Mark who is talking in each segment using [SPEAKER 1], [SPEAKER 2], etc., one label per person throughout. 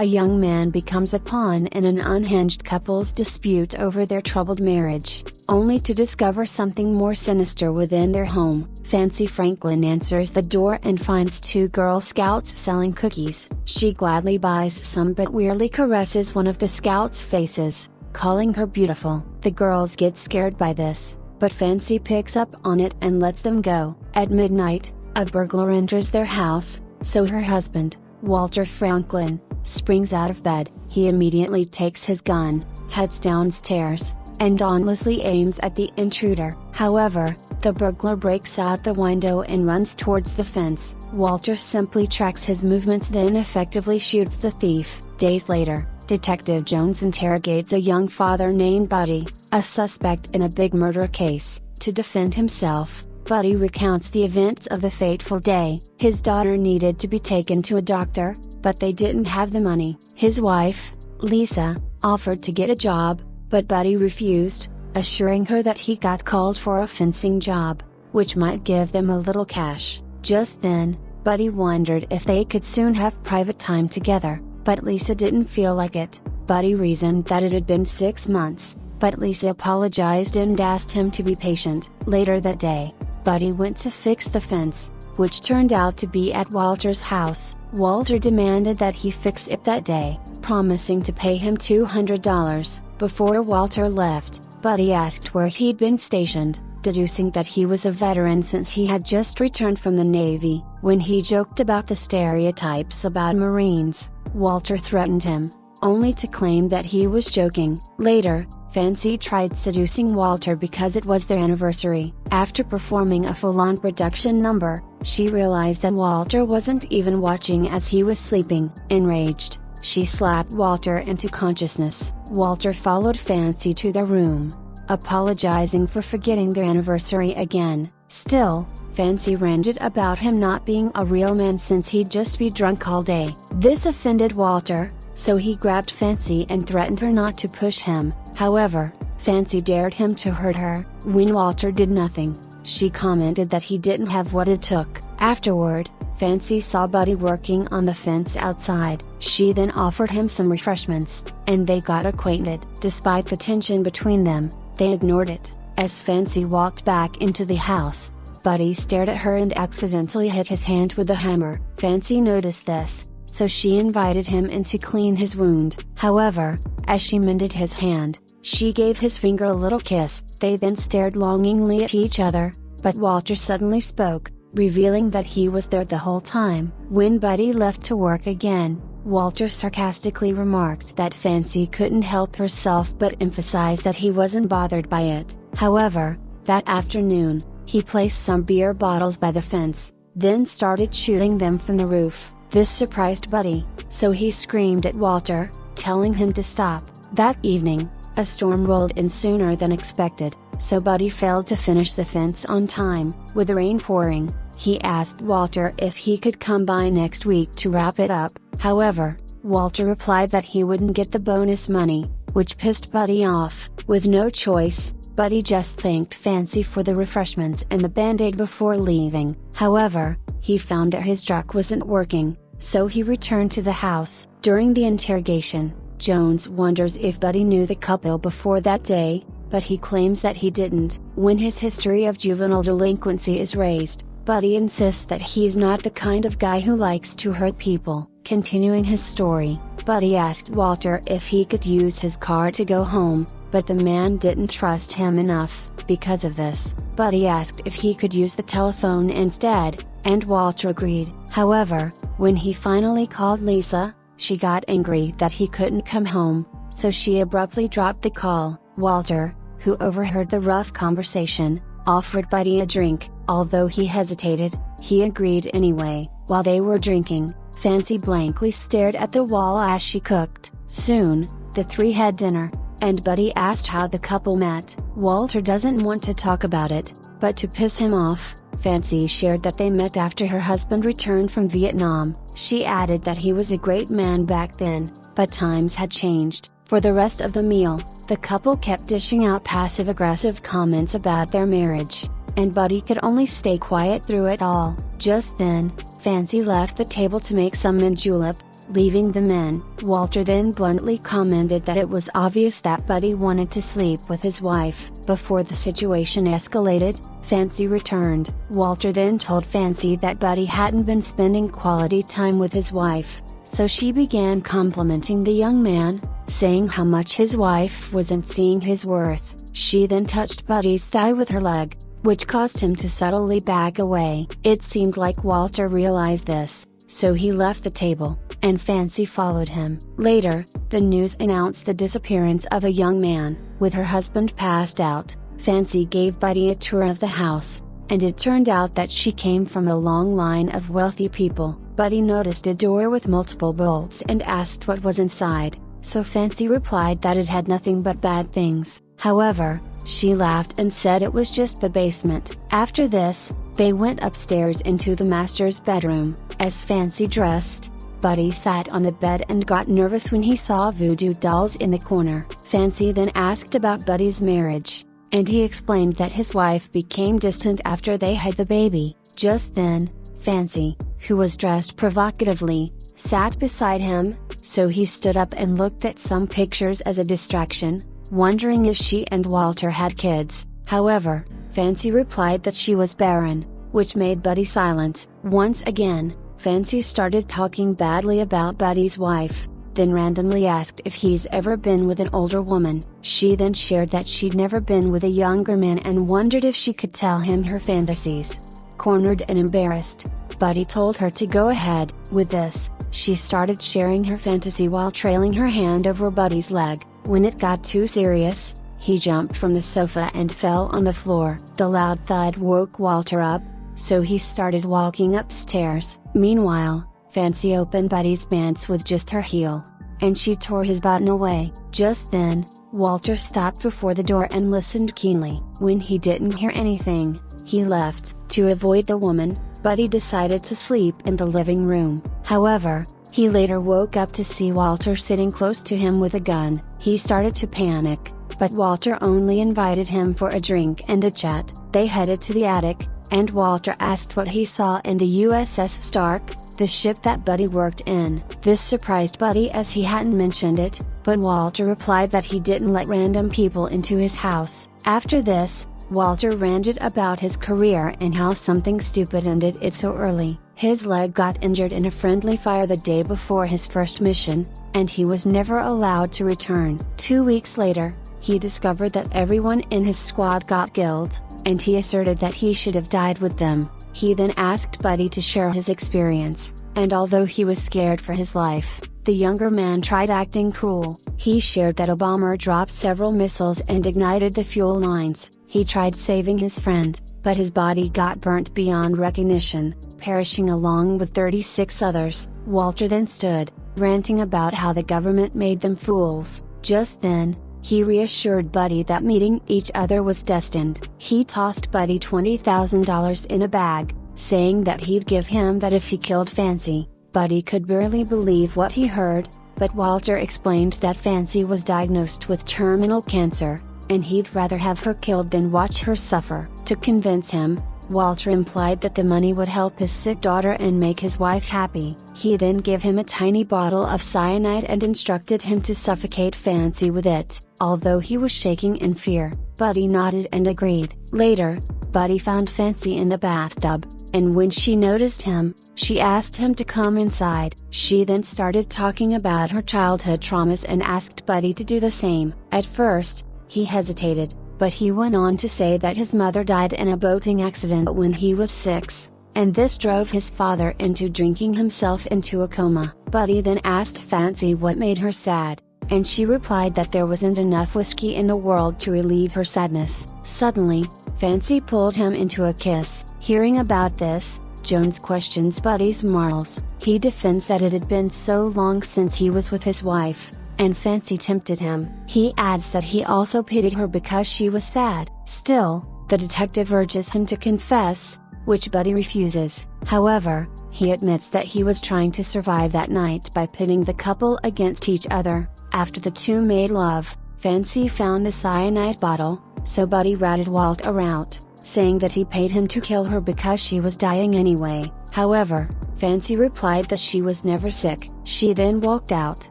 [SPEAKER 1] a young man becomes a pawn in an unhinged couple's dispute over their troubled marriage, only to discover something more sinister within their home. Fancy Franklin answers the door and finds two Girl Scouts selling cookies. She gladly buys some but weirdly caresses one of the Scouts' faces, calling her beautiful. The girls get scared by this, but Fancy picks up on it and lets them go. At midnight, a burglar enters their house, so her husband, Walter Franklin, springs out of bed. He immediately takes his gun, heads downstairs, and dauntlessly aims at the intruder. However, the burglar breaks out the window and runs towards the fence. Walter simply tracks his movements then effectively shoots the thief. Days later, Detective Jones interrogates a young father named Buddy, a suspect in a big murder case. To defend himself, Buddy recounts the events of the fateful day. His daughter needed to be taken to a doctor, but they didn't have the money. His wife, Lisa, offered to get a job, but Buddy refused, assuring her that he got called for a fencing job, which might give them a little cash. Just then, Buddy wondered if they could soon have private time together, but Lisa didn't feel like it. Buddy reasoned that it had been six months, but Lisa apologized and asked him to be patient. Later that day, Buddy went to fix the fence, which turned out to be at Walter's house. Walter demanded that he fix it that day, promising to pay him $200. Before Walter left, Buddy asked where he'd been stationed, deducing that he was a veteran since he had just returned from the Navy. When he joked about the stereotypes about Marines, Walter threatened him, only to claim that he was joking. Later, Fancy tried seducing Walter because it was their anniversary. After performing a full-on production number, she realized that Walter wasn't even watching as he was sleeping. Enraged, she slapped Walter into consciousness. Walter followed Fancy to their room, apologizing for forgetting their anniversary again. Still, Fancy ranted about him not being a real man since he'd just be drunk all day. This offended Walter, so he grabbed Fancy and threatened her not to push him. However, Fancy dared him to hurt her. When Walter did nothing, she commented that he didn't have what it took. Afterward, Fancy saw Buddy working on the fence outside. She then offered him some refreshments, and they got acquainted. Despite the tension between them, they ignored it. As Fancy walked back into the house, Buddy stared at her and accidentally hit his hand with a hammer. Fancy noticed this, so she invited him in to clean his wound. However, as she mended his hand, she gave his finger a little kiss. They then stared longingly at each other, but Walter suddenly spoke, revealing that he was there the whole time. When Buddy left to work again, Walter sarcastically remarked that Fancy couldn't help herself but emphasized that he wasn't bothered by it. However, that afternoon, he placed some beer bottles by the fence, then started shooting them from the roof. This surprised Buddy, so he screamed at Walter, telling him to stop. That evening, a storm rolled in sooner than expected, so Buddy failed to finish the fence on time. With the rain pouring, he asked Walter if he could come by next week to wrap it up. However, Walter replied that he wouldn't get the bonus money, which pissed Buddy off. With no choice, Buddy just thanked Fancy for the refreshments and the band-aid before leaving. However, he found that his truck wasn't working, so he returned to the house. During the interrogation, Jones wonders if Buddy knew the couple before that day, but he claims that he didn't. When his history of juvenile delinquency is raised, Buddy insists that he's not the kind of guy who likes to hurt people. Continuing his story, Buddy asked Walter if he could use his car to go home, but the man didn't trust him enough. Because of this, Buddy asked if he could use the telephone instead, and Walter agreed. However, when he finally called Lisa, she got angry that he couldn't come home, so she abruptly dropped the call. Walter, who overheard the rough conversation, offered Buddy a drink. Although he hesitated, he agreed anyway. While they were drinking, Fancy blankly stared at the wall as she cooked. Soon, the three had dinner, and Buddy asked how the couple met. Walter doesn't want to talk about it, but to piss him off, Fancy shared that they met after her husband returned from Vietnam. She added that he was a great man back then, but times had changed. For the rest of the meal, the couple kept dishing out passive aggressive comments about their marriage, and Buddy could only stay quiet through it all. Just then, Fancy left the table to make some mint julep, leaving the men. Walter then bluntly commented that it was obvious that Buddy wanted to sleep with his wife. Before the situation escalated, Fancy returned. Walter then told Fancy that Buddy hadn't been spending quality time with his wife, so she began complimenting the young man, saying how much his wife wasn't seeing his worth. She then touched Buddy's thigh with her leg, which caused him to subtly back away. It seemed like Walter realized this, so he left the table, and Fancy followed him. Later, the news announced the disappearance of a young man, with her husband passed out. Fancy gave Buddy a tour of the house, and it turned out that she came from a long line of wealthy people. Buddy noticed a door with multiple bolts and asked what was inside, so Fancy replied that it had nothing but bad things. However, she laughed and said it was just the basement. After this, they went upstairs into the master's bedroom. As Fancy dressed, Buddy sat on the bed and got nervous when he saw voodoo dolls in the corner. Fancy then asked about Buddy's marriage, and he explained that his wife became distant after they had the baby. Just then, Fancy, who was dressed provocatively, sat beside him, so he stood up and looked at some pictures as a distraction, wondering if she and Walter had kids. However, Fancy replied that she was barren, which made Buddy silent. Once again, Fancy started talking badly about Buddy's wife, then randomly asked if he's ever been with an older woman. She then shared that she'd never been with a younger man and wondered if she could tell him her fantasies. Cornered and embarrassed, Buddy told her to go ahead. With this, she started sharing her fantasy while trailing her hand over Buddy's leg. When it got too serious, he jumped from the sofa and fell on the floor. The loud thud woke Walter up, so he started walking upstairs. Meanwhile, Fancy opened Buddy's pants with just her heel, and she tore his button away. Just then, Walter stopped before the door and listened keenly. When he didn't hear anything, he left. To avoid the woman, Buddy decided to sleep in the living room. However, he later woke up to see Walter sitting close to him with a gun. He started to panic, but Walter only invited him for a drink and a chat. They headed to the attic, and Walter asked what he saw in the USS Stark, the ship that Buddy worked in. This surprised Buddy as he hadn't mentioned it, but Walter replied that he didn't let random people into his house. After this, Walter ranted about his career and how something stupid ended it so early. His leg got injured in a friendly fire the day before his first mission, and he was never allowed to return. Two weeks later, he discovered that everyone in his squad got killed, and he asserted that he should have died with them. He then asked Buddy to share his experience, and although he was scared for his life, the younger man tried acting cool. He shared that a bomber dropped several missiles and ignited the fuel lines. He tried saving his friend, but his body got burnt beyond recognition, perishing along with 36 others. Walter then stood, ranting about how the government made them fools. Just then, he reassured Buddy that meeting each other was destined. He tossed Buddy $20,000 in a bag, saying that he'd give him that if he killed Fancy. Buddy could barely believe what he heard, but Walter explained that Fancy was diagnosed with terminal cancer, and he'd rather have her killed than watch her suffer. To convince him, Walter implied that the money would help his sick daughter and make his wife happy. He then gave him a tiny bottle of cyanide and instructed him to suffocate Fancy with it. Although he was shaking in fear, Buddy nodded and agreed. Later, Buddy found Fancy in the bathtub, and when she noticed him, she asked him to come inside. She then started talking about her childhood traumas and asked Buddy to do the same. At first, he hesitated, but he went on to say that his mother died in a boating accident when he was six, and this drove his father into drinking himself into a coma. Buddy then asked Fancy what made her sad, and she replied that there wasn't enough whiskey in the world to relieve her sadness. Suddenly, Fancy pulled him into a kiss. Hearing about this, Jones questions Buddy's morals. He defends that it had been so long since he was with his wife, and Fancy tempted him. He adds that he also pitied her because she was sad. Still, the detective urges him to confess, which Buddy refuses. However, he admits that he was trying to survive that night by pitting the couple against each other. After the two made love, Fancy found the cyanide bottle, so Buddy ratted Walter out, saying that he paid him to kill her because she was dying anyway. However, Fancy replied that she was never sick. She then walked out,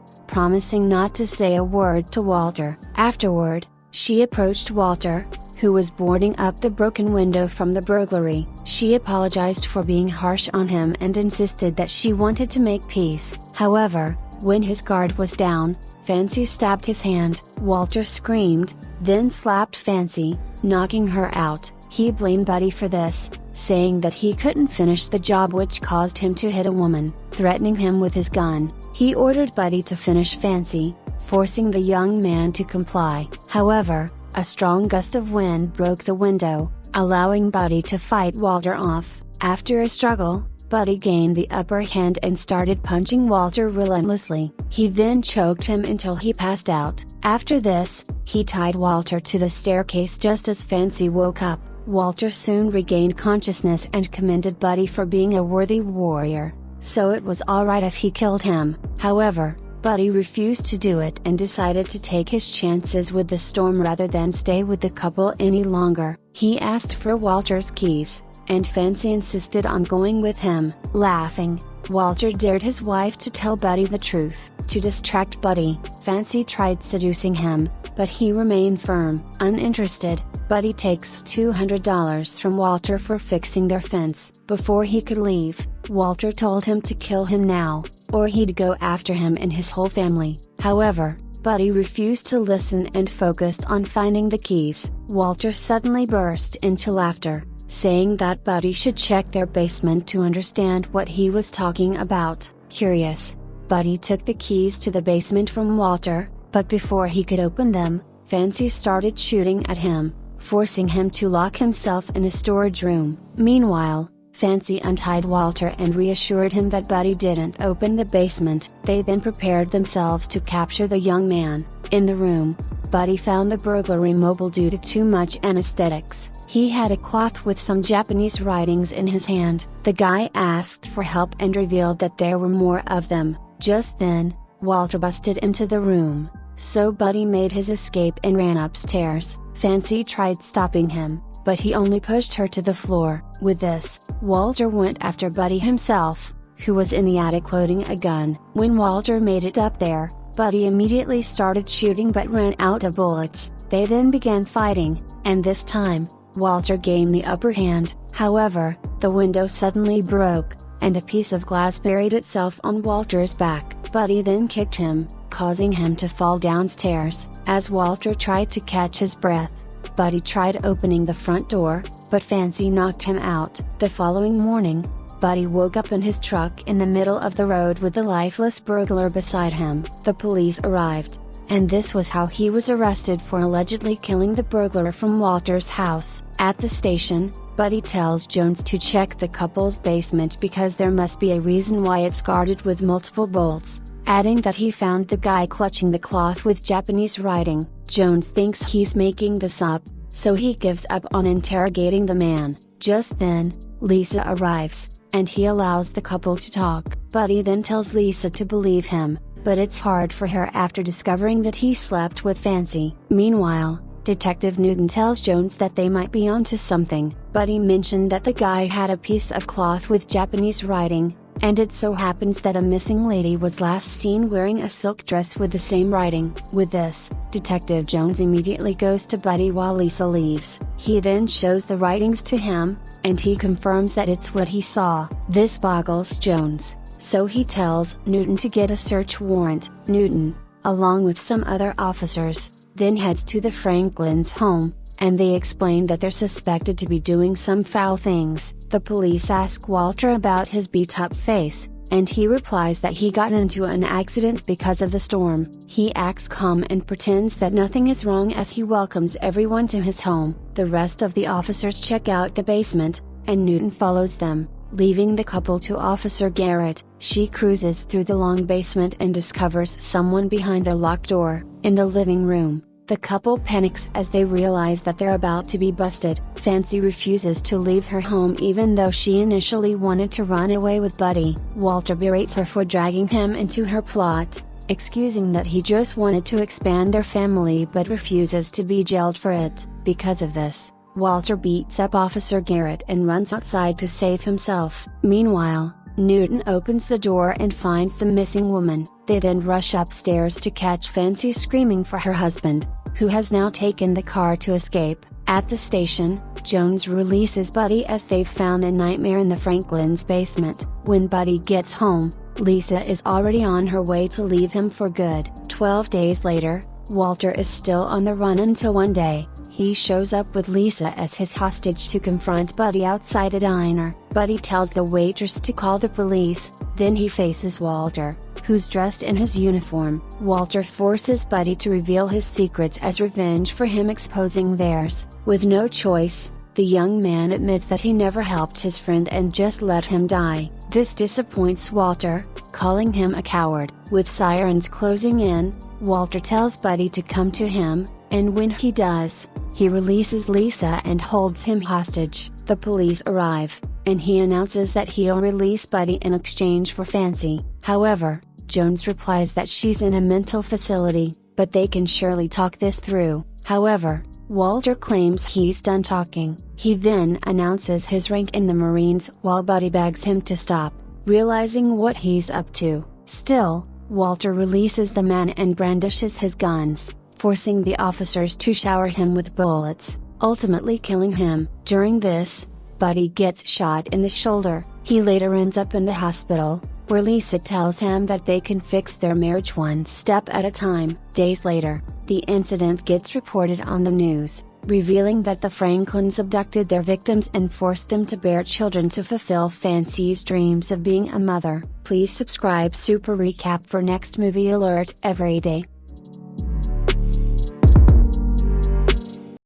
[SPEAKER 1] promising not to say a word to Walter. Afterward, she approached Walter, who was boarding up the broken window from the burglary. She apologized for being harsh on him and insisted that she wanted to make peace. However, when his guard was down, Fancy stabbed his hand. Walter screamed, then slapped Fancy, knocking her out. He blamed Buddy for this, saying that he couldn't finish the job which caused him to hit a woman, threatening him with his gun. He ordered Buddy to finish Fancy, forcing the young man to comply. However, a strong gust of wind broke the window, allowing Buddy to fight Walter off. After a struggle, Buddy gained the upper hand and started punching Walter relentlessly. He then choked him until he passed out. After this, he tied Walter to the staircase just as Fancy woke up. Walter soon regained consciousness and commended Buddy for being a worthy warrior, so it was alright if he killed him. However, Buddy refused to do it and decided to take his chances with the storm rather than stay with the couple any longer. He asked for Walter's keys, and Fancy insisted on going with him. Laughing, Walter dared his wife to tell Buddy the truth. To distract Buddy, Fancy tried seducing him, but he remained firm. Uninterested, Buddy takes $200 from Walter for fixing their fence. Before he could leave, Walter told him to kill him now, or he'd go after him and his whole family. However, Buddy refused to listen and focused on finding the keys. Walter suddenly burst into laughter, saying that Buddy should check their basement to understand what he was talking about. Curious, Buddy took the keys to the basement from Walter, but before he could open them, Fancy started shooting at him, forcing him to lock himself in a storage room. Meanwhile, Fancy untied Walter and reassured him that Buddy didn't open the basement. They then prepared themselves to capture the young man. In the room, Buddy found the burglary mobile due to too much anesthetics. He had a cloth with some Japanese writings in his hand. The guy asked for help and revealed that there were more of them. Just then, Walter busted into the room, so Buddy made his escape and ran upstairs. Fancy tried stopping him, but he only pushed her to the floor. With this, Walter went after Buddy himself, who was in the attic loading a gun. When Walter made it up there, Buddy immediately started shooting but ran out of bullets. They then began fighting, and this time, Walter gained the upper hand. However, the window suddenly broke, and a piece of glass buried itself on Walter's back. Buddy then kicked him, causing him to fall downstairs. As Walter tried to catch his breath, Buddy tried opening the front door, but Fancy knocked him out. The following morning, Buddy woke up in his truck in the middle of the road with the lifeless burglar beside him. The police arrived, and this was how he was arrested for allegedly killing the burglar from Walter's house. At the station, Buddy tells Jones to check the couple's basement because there must be a reason why it's guarded with multiple bolts, adding that he found the guy clutching the cloth with Japanese writing. Jones thinks he's making this up, so he gives up on interrogating the man. Just then, Lisa arrives, and he allows the couple to talk. Buddy then tells Lisa to believe him, but it's hard for her after discovering that he slept with Fancy. Meanwhile, Detective Newton tells Jones that they might be onto something. Buddy mentioned that the guy had a piece of cloth with Japanese writing, and it so happens that a missing lady was last seen wearing a silk dress with the same writing. With this, Detective Jones immediately goes to Buddy while Lisa leaves. He then shows the writings to him, and he confirms that it's what he saw. This boggles Jones, so he tells Newton to get a search warrant. Newton, along with some other officers, then heads to the Franklins' home, and they explain that they're suspected to be doing some foul things. The police ask Walter about his beat up face, and he replies that he got into an accident because of the storm. He acts calm and pretends that nothing is wrong as he welcomes everyone to his home. The rest of the officers check out the basement, and Newton follows them, leaving the couple to Officer Garrett. She cruises through the long basement and discovers someone behind a locked door. In the living room, the couple panics as they realize that they're about to be busted. Fancy refuses to leave her home even though she initially wanted to run away with Buddy. Walter berates her for dragging him into her plot, excusing that he just wanted to expand their family but refuses to be jailed for it. Because of this, Walter beats up Officer Garrett and runs outside to save himself. Meanwhile, Newton opens the door and finds the missing woman. They then rush upstairs to catch Fancy screaming for her husband, who has now taken the car to escape. At the station, Jones releases Buddy as they've found a nightmare in the Franklin's basement. When Buddy gets home, Lisa is already on her way to leave him for good. Twelve days later, Walter is still on the run until one day, he shows up with Lisa as his hostage to confront Buddy outside a diner. Buddy tells the waitress to call the police, then he faces Walter, who's dressed in his uniform. Walter forces Buddy to reveal his secrets as revenge for him exposing theirs. With no choice, the young man admits that he never helped his friend and just let him die. This disappoints Walter, calling him a coward. With sirens closing in, Walter tells Buddy to come to him, and when he does, he releases Lisa and holds him hostage. The police arrive, and he announces that he'll release Buddy in exchange for Fancy. However, Jones replies that she's in a mental facility, but they can surely talk this through. However, Walter claims he's done talking. He then announces his rank in the Marines while Buddy begs him to stop, realizing what he's up to. Still, Walter releases the man and brandishes his guns forcing the officers to shower him with bullets, ultimately killing him. During this, Buddy gets shot in the shoulder. He later ends up in the hospital, where Lisa tells him that they can fix their marriage one step at a time. Days later, the incident gets reported on the news, revealing that the Franklins abducted their victims and forced them to bear children to fulfill Fancy's dreams of being a mother. Please subscribe Super Recap for next movie alert every day.